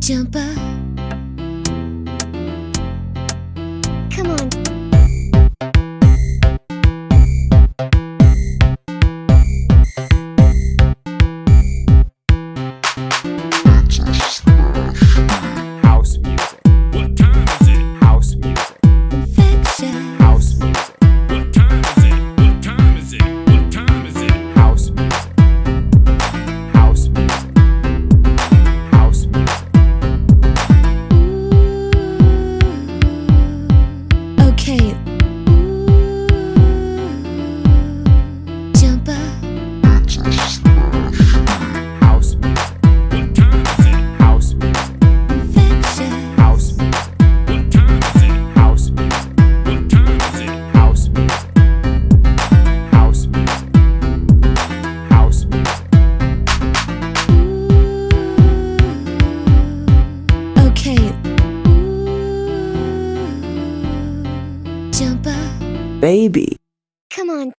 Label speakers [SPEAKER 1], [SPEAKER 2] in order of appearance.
[SPEAKER 1] Jump up. Okay. Jump up.
[SPEAKER 2] Baby.
[SPEAKER 1] Come on.